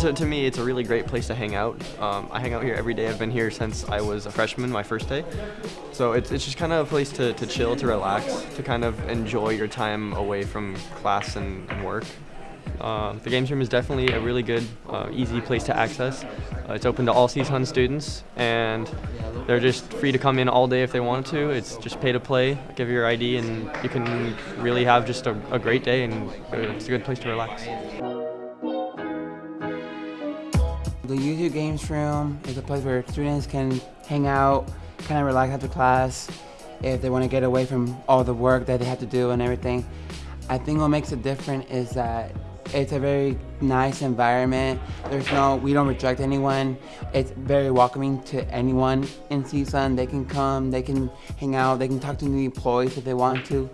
To, to, me, it's a really great place to hang out. Um, I hang out here every day. I've been here since I was a freshman, my first day. So it's, it's just kind of a place to, to chill, to relax, to kind of enjoy your time away from class and, and work. Uh, the games room is definitely a really good, uh, easy place to access. Uh, it's open to all CSUN students, and they're just free to come in all day if they want to. It's just pay to play, give your ID, and you can really have just a, a great day, and it's a good place to relax. The USU Games Room is a place where students can hang out, kind of relax after class, if they want to get away from all the work that they have to do and everything. I think what makes it different is that it's a very nice environment. There's no, we don't reject anyone. It's very welcoming to anyone in CSUN. They can come, they can hang out, they can talk to new employees if they want to.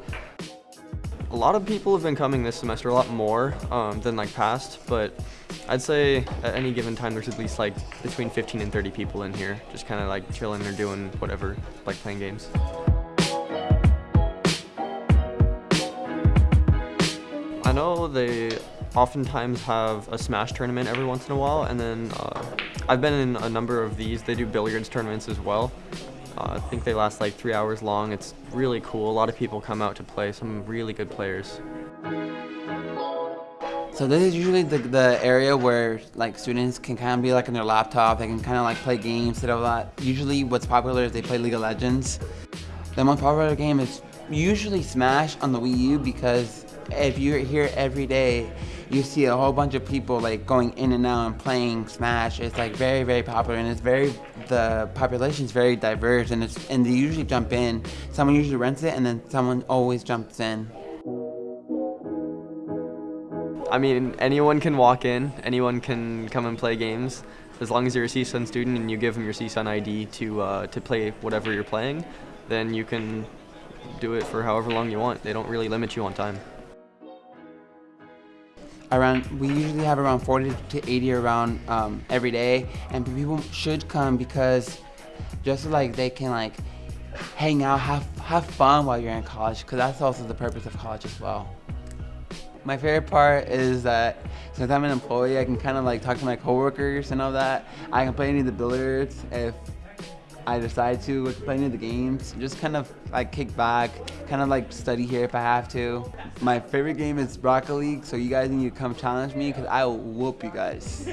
A lot of people have been coming this semester, a lot more um, than like past, but I'd say at any given time there's at least like between 15 and 30 people in here, just kind of like chilling or doing whatever, like playing games. I know they oftentimes have a Smash tournament every once in a while, and then uh, I've been in a number of these. They do billiards tournaments as well. Uh, I think they last like three hours long. It's really cool. A lot of people come out to play, some really good players. So this is usually the, the area where like students can kind of be like on their laptop, they can kind of like play games, and a lot. Usually what's popular is they play League of Legends. The most popular game is usually Smash on the Wii U because if you're here every day, you see a whole bunch of people like going in and out and playing Smash. It's like very, very popular and it's very, the population is very diverse and it's, and they usually jump in. Someone usually rents it and then someone always jumps in. I mean, anyone can walk in, anyone can come and play games. As long as you're a CSUN student and you give them your CSUN ID to, uh, to play whatever you're playing, then you can do it for however long you want. They don't really limit you on time around we usually have around 40 to 80 around um, every day. And people should come because just so, like they can like hang out have have fun while you're in college because that's also the purpose of college as well. My favorite part is that since I'm an employee I can kind of like talk to my coworkers and all that. I can play any of the billiards if I decide to play of the games, just kind of like kick back, kind of like study here if I have to. My favorite game is Rocket League, so you guys need to come challenge me because I will whoop you guys.